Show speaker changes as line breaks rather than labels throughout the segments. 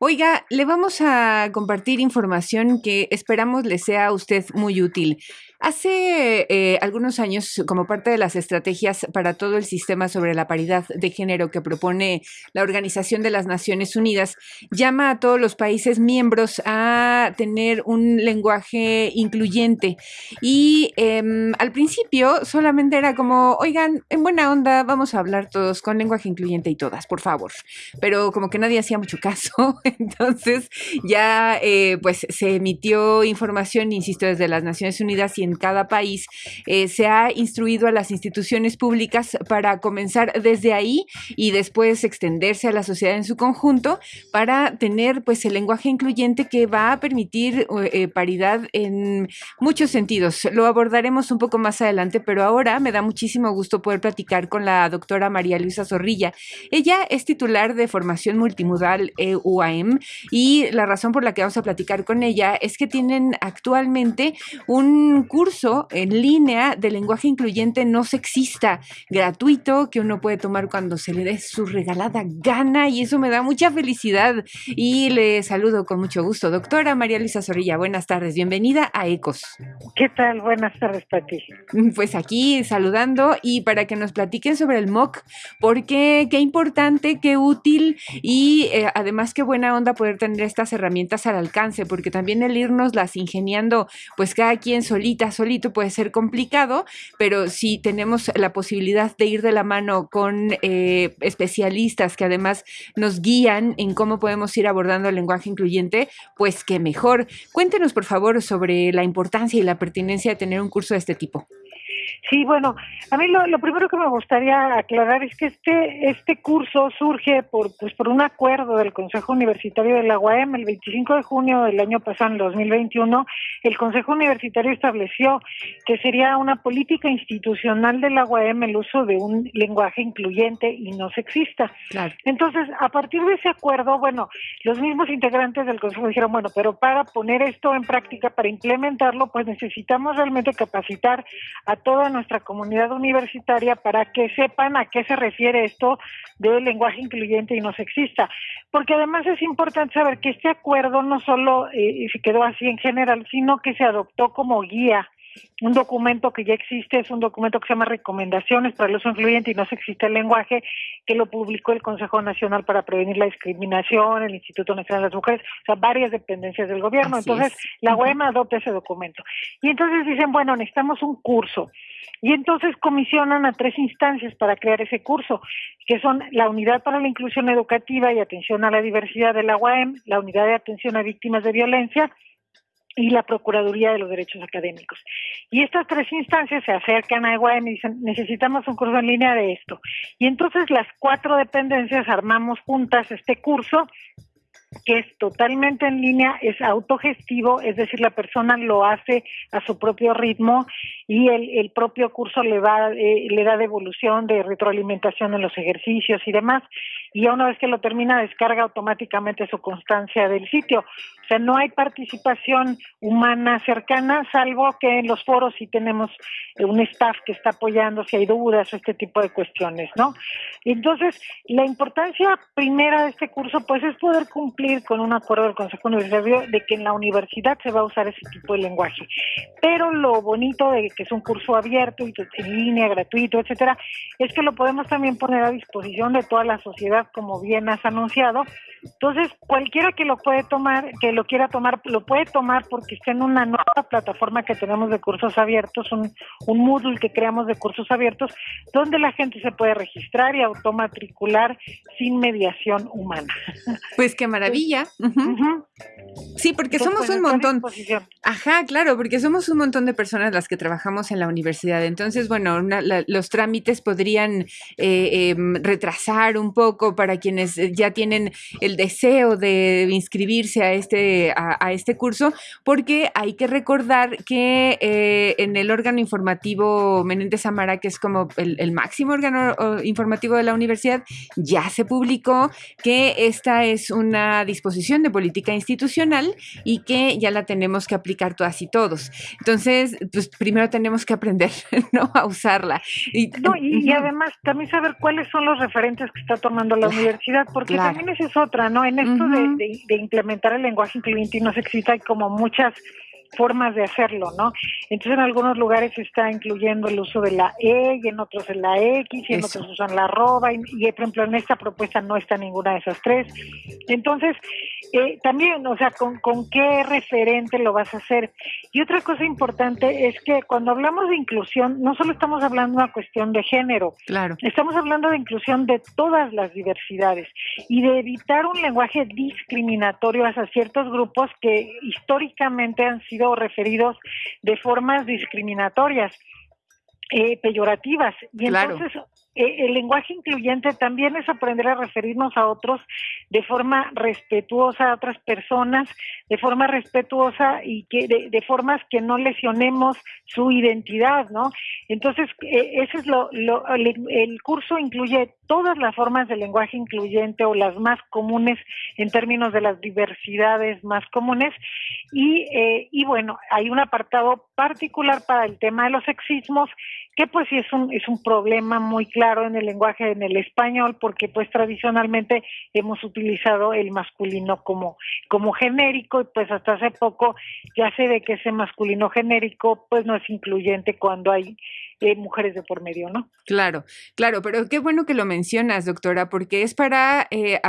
Oiga, le vamos a compartir información que esperamos le sea a usted muy útil. Hace eh, algunos años, como parte de las estrategias para todo el sistema sobre la paridad de género que propone la Organización de las Naciones Unidas, llama a todos los países miembros a tener un lenguaje incluyente. Y em, al principio solamente era como, oigan, en buena onda, vamos a hablar todos con lenguaje incluyente y todas, por favor. Pero como que nadie hacía mucho caso, entonces ya eh, pues se emitió información, insisto, desde las Naciones Unidas y en cada país, eh, se ha instruido a las instituciones públicas para comenzar desde ahí y después extenderse a la sociedad en su conjunto para tener pues el lenguaje incluyente que va a permitir eh, paridad en muchos sentidos. Lo abordaremos un poco más adelante, pero ahora me da muchísimo gusto poder platicar con la doctora María Luisa Zorrilla. Ella es titular de formación multimodal EUAM y la razón por la que vamos a platicar con ella es que tienen actualmente un curso en línea de lenguaje incluyente no sexista, gratuito, que uno puede tomar cuando se le dé su regalada gana y eso me da mucha felicidad. Y le saludo con mucho gusto. Doctora María Luisa Zorrilla, buenas tardes, bienvenida a ECOS.
¿Qué tal? Buenas tardes, Pati.
Pues aquí saludando y para que nos platiquen sobre el MOOC, porque qué importante, qué útil y eh, además qué buena onda poder tener estas herramientas al alcance, porque también el irnos las ingeniando, pues cada quien solita, solito puede ser complicado, pero si tenemos la posibilidad de ir de la mano con eh, especialistas que además nos guían en cómo podemos ir abordando el lenguaje incluyente, pues qué mejor. Cuéntenos, por favor, sobre la importancia y la pertinencia de tener un curso de este tipo.
Sí, bueno, a mí lo, primero que me gustaría aclarar es que este este curso surge por pues por un acuerdo del Consejo Universitario de la UAM el 25 de junio del año pasado, en 2021, el Consejo Universitario estableció que sería una política institucional de la UAM el uso de un lenguaje incluyente y no sexista. Entonces, a partir de ese acuerdo, bueno, los mismos integrantes del Consejo dijeron, bueno, pero para poner esto en práctica, para implementarlo, pues necesitamos realmente capacitar a toda nuestra comunidad universitaria para que sepan a qué se refiere esto del lenguaje incluyente y no sexista. Porque además es importante saber que este acuerdo no solo eh, se quedó así en general, sino que se adoptó como guía un documento que ya existe, es un documento que se llama Recomendaciones para el uso incluyente y no se existe el lenguaje, que lo publicó el Consejo Nacional para Prevenir la Discriminación, el Instituto Nacional de las Mujeres, o sea, varias dependencias del gobierno. entonces, la UEM adopta ese documento. Y entonces dicen, bueno, necesitamos un curso. Y entonces comisionan a tres instancias para crear ese curso, que son la Unidad para la Inclusión Educativa y Atención a la Diversidad de la UAM, la Unidad de Atención a Víctimas de Violencia y la Procuraduría de los Derechos Académicos. Y estas tres instancias se acercan a EGUAEM y dicen, necesitamos un curso en línea de esto. Y entonces las cuatro dependencias armamos juntas este curso que es totalmente en línea, es autogestivo, es decir, la persona lo hace a su propio ritmo y el, propio curso le, va, eh, le da devolución de retroalimentación en los ejercicios y demás y una vez que lo termina descarga automáticamente su constancia del sitio. O sea, no hay participación humana cercana, salvo que en los foros sí tenemos eh, un staff que está apoyando si hay dudas o este tipo de cuestiones, ¿no? Entonces, la importancia primera de este curso, pues, es poder cumplir con un acuerdo del Consejo Universitario de que en la universidad se va a usar ese tipo de lenguaje. Pero lo bonito de que es un curso abierto y en línea, gratuito, etcétera, es que lo podemos también poner a disposición de toda la sociedad como bien has anunciado. Entonces, cualquiera que lo puede tomar, que lo quiera tomar, lo puede tomar porque está en una nueva plataforma que tenemos de cursos abiertos, un, un Moodle que creamos de cursos abiertos, donde la gente se puede registrar y automatricular sin mediación humana.
Pues qué maravilla. Sí, porque somos un montón. Ajá, claro, porque somos un montón de personas las que trabajamos en la universidad. Entonces, bueno, los trámites podrían eh, em, retrasar un poco para quienes ya tienen el deseo de inscribirse a este, a, este curso, porque hay que recordar que eh, en el órgano informativo Menéndez Amara, que es como el, el máximo órgano informativo de la universidad, ya se publicó que esta es una disposición de política institucional y que ya la tenemos que aplicar todas y todos. Entonces, pues primero tenemos que aprender ¿no? a usarla.
Y, no, y, además también saber cuáles son los referentes que está tomando la universidad, porque también esa es otra, ¿no? En esto de, de, implementar el lenguaje incluyente y no sexista hay como muchas formas de hacerlo, ¿no? Entonces en algunos lugares se está incluyendo el uso de la E y en otros en la X y en otros usan la arroba y, por ejemplo en esta propuesta no está ninguna de esas tres. Entonces eh, también, o sea, ¿con, ¿con qué referente lo vas a hacer? Y otra cosa importante es que cuando hablamos de inclusión no solo estamos hablando de una cuestión de género,
claro.
estamos hablando de inclusión de todas las diversidades y de evitar un lenguaje discriminatorio hacia ciertos grupos que históricamente han sido referidos de formas discriminatorias, eh, peyorativas. Y entonces eh, el lenguaje incluyente también es aprender a referirnos a otros de forma respetuosa, a otras personas, de forma respetuosa y que de, formas que no lesionemos su identidad, ¿no? Entonces, eh, ese es lo, el, curso incluye todas las formas de lenguaje incluyente o las más comunes en términos de las diversidades más comunes y, eh, y bueno, hay un apartado particular para el tema de los sexismos que pues sí es un, es un problema muy claro en el lenguaje, en el español, porque pues tradicionalmente hemos utilizado el masculino como, como genérico y pues hasta hace poco ya se ve que ese masculino genérico pues no es incluyente cuando hay mujeres de por medio, ¿no?
Claro, claro, pero qué bueno que lo mencionas, doctora, porque es para eh,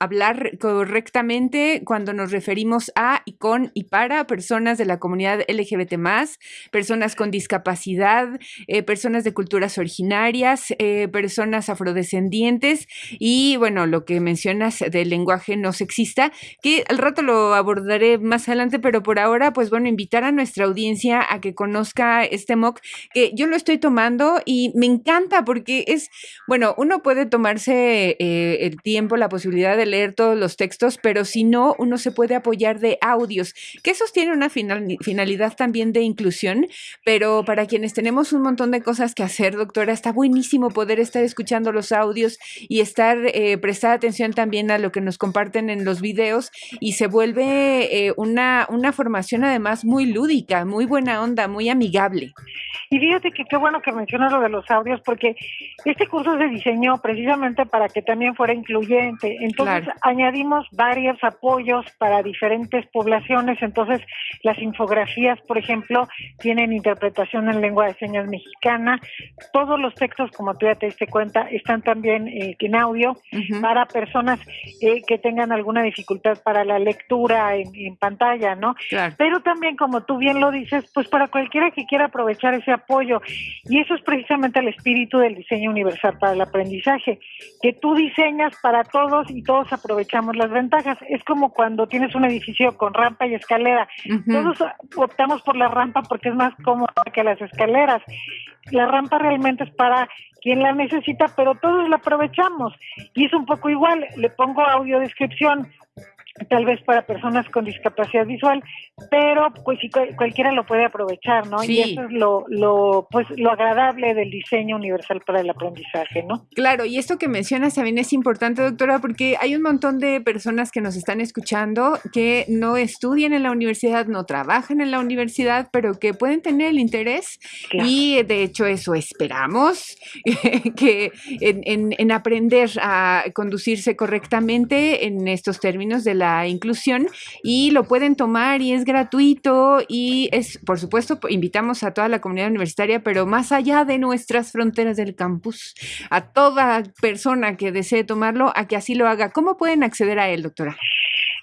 hablar correctamente cuando nos referimos a y con y para personas de la comunidad LGBT personas con discapacidad, eh, personas de culturas originarias, eh, personas afrodescendientes y bueno, lo que mencionas del lenguaje no sexista, que al rato lo abordaré más adelante, pero por ahora, pues bueno, invitar a nuestra audiencia a que conozca este MOOC, que yo lo estoy tomando y me encanta porque es, bueno, uno puede tomarse eh, el tiempo, la posibilidad de leer todos los textos, pero si no, uno se puede apoyar de audios, que esos tienen una finalidad también de inclusión, pero para quienes tenemos un montón de cosas que hacer, doctora, está buenísimo poder estar escuchando los audios y estar, eh, prestar atención también a lo que nos comparten en los videos y se vuelve eh, una, una formación además muy lúdica, muy buena onda, muy amigable.
Y fíjate que qué bueno que mencionas lo de los audios, porque este curso se diseñó precisamente para que también fuera incluyente. Entonces añadimos varios apoyos para diferentes poblaciones. Entonces las infografías, por ejemplo, tienen interpretación en lengua de señas mexicana. Todos los textos, como tú ya te diste cuenta, están también eh, en audio para personas eh, que tengan alguna dificultad para la lectura en, en pantalla, ¿no? Pero también, como tú bien lo dices, pues para cualquiera que quiera aprovechar ese apoyo. Y eso es precisamente el espíritu del diseño universal para el aprendizaje, que tú diseñas para todos y todos aprovechamos las ventajas. Es como cuando tienes un edificio con rampa y escalera. Todos optamos por la rampa porque es más cómoda que las escaleras. La rampa realmente es para quien la necesita, pero todos la aprovechamos. Y es un poco igual, le pongo audio descripción tal vez para personas con discapacidad visual, pero pues sí, cualquiera lo puede aprovechar, ¿no? Y eso es lo, lo, pues, lo agradable del diseño universal para el aprendizaje, ¿no?
Claro, y esto que mencionas también es importante, doctora, porque hay un montón de personas que nos están escuchando que no estudian en la universidad, no trabajan en la universidad, pero que pueden tener el interés y de hecho eso esperamos, que en, en, en aprender a conducirse correctamente en estos términos de la inclusión y lo pueden tomar y es gratuito y es, por supuesto, invitamos a toda la comunidad universitaria, pero más allá de nuestras fronteras del campus, a toda persona que desee tomarlo, a que así lo haga. ¿Cómo pueden acceder a él, doctora?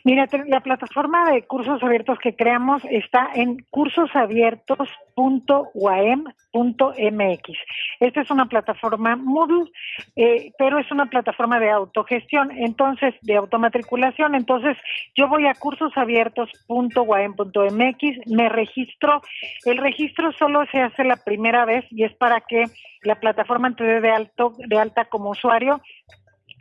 Mira, la plataforma de cursos abiertos que creamos está en cursosabiertos.uam.mx. Esta es una plataforma Moodle, eh, pero es una plataforma de autogestión, entonces, de automatriculación. Entonces, yo voy a cursosabiertos.uam.mx, me registro. El registro solo se hace la primera vez y es para que la plataforma te dé de, alto, de alta como usuario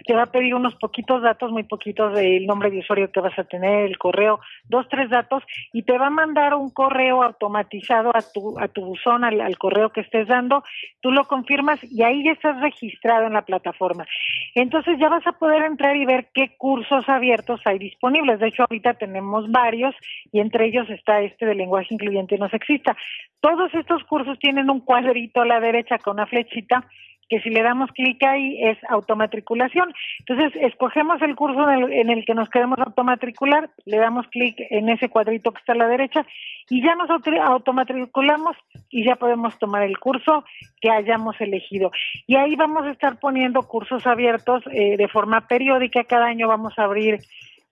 te va a pedir unos poquitos datos, muy poquitos del nombre de usuario que vas a tener, el correo, dos, tres datos, y te va a mandar un correo automatizado a tu, a tu buzón, al, correo que estés dando, tú lo confirmas y ahí ya estás registrado en la plataforma. Entonces ya vas a poder entrar y ver qué cursos abiertos hay disponibles. De hecho, ahorita tenemos varios y entre ellos está este de lenguaje incluyente no sexista. Todos estos cursos tienen un cuadrito a la derecha con una flechita que si le damos clic ahí es automatriculación. Entonces, escogemos el curso en el, en el que nos queremos automatricular, le damos clic en ese cuadrito que está a la derecha y ya nos automatriculamos y ya podemos tomar el curso que hayamos elegido. Y ahí vamos a estar poniendo cursos abiertos eh, de forma periódica. Cada año vamos a abrir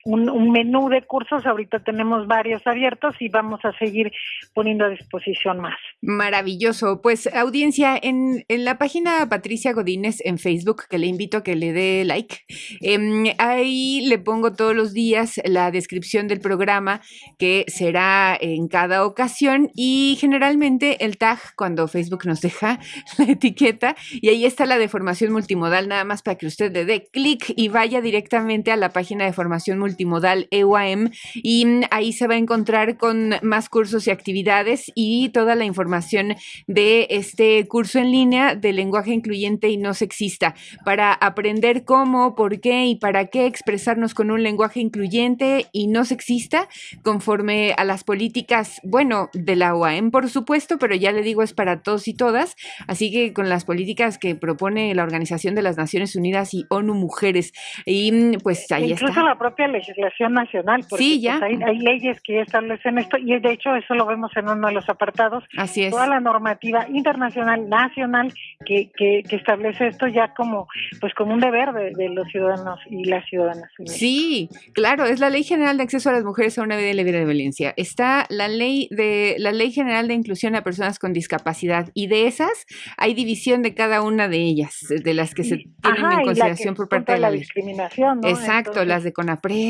un, menú de cursos. Ahorita tenemos varios abiertos y vamos a seguir poniendo a disposición más.
Maravilloso. Pues audiencia, en, en la página Patricia Godínez en Facebook, que le invito a que le dé like, em, ahí le pongo todos los días la descripción del programa que será en cada ocasión y generalmente el tag cuando Facebook nos deja la etiqueta y ahí está la de formación multimodal, nada más para que usted le dé clic y vaya directamente a la página de formación multimodal multimodal EUAM y ahí se va a encontrar con más cursos y actividades y toda la información de este curso en línea de lenguaje incluyente y no sexista para aprender cómo, por qué y para qué expresarnos con un lenguaje incluyente y no sexista conforme a las políticas, bueno, de la OAM por supuesto, pero ya le digo es para todos y todas, así que con las políticas que propone la Organización de las Naciones Unidas y ONU Mujeres y pues ahí
Incluso está. la propia legislación nacional, porque
sí, ya.
Pues, hay, hay, leyes que establecen esto y de hecho eso lo vemos en uno de los apartados.
Así es.
Toda la normativa internacional, nacional que, que, que establece esto ya como pues como un deber de, de, los ciudadanos y las ciudadanas.
Sí, claro, es la Ley General de Acceso a las Mujeres a una vida libre de violencia. Está la ley de la Ley General de Inclusión a Personas con Discapacidad y de esas hay división de cada una de ellas, de las que se tienen
Ajá,
en consideración por parte de la,
la discriminación. ¿no?
Exacto, Entonces, las de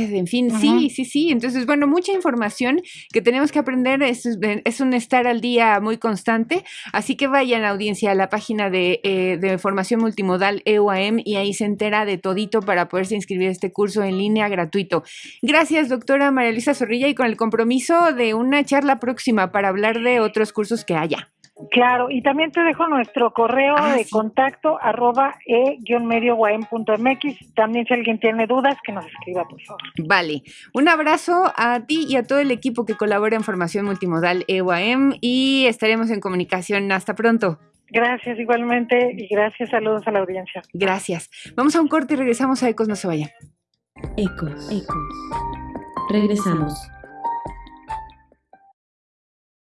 En fin, sí, sí, sí. Entonces, bueno, mucha información que tenemos que aprender. Es, es, un estar al día muy constante. Así que vayan, audiencia, a la página de, eh, de formación multimodal EUAM y ahí se entera de todito para poderse inscribir a este curso en línea gratuito. Gracias, doctora María Luisa Zorrilla, y con el compromiso de una charla próxima para hablar de otros cursos que haya.
Claro, y también te dejo nuestro correo ah, de sí. contacto arroba e-medio.mx. También si alguien tiene dudas, que nos escriba, por favor.
Vale. Un abrazo a ti y a todo el equipo que colabora en Formación Multimodal EUAM y estaremos en comunicación. Hasta pronto.
Gracias igualmente y gracias, saludos a la audiencia.
Gracias. Vamos a un corte y regresamos a Ecos, no se vayan.
Ecos, Ecos. Regresamos.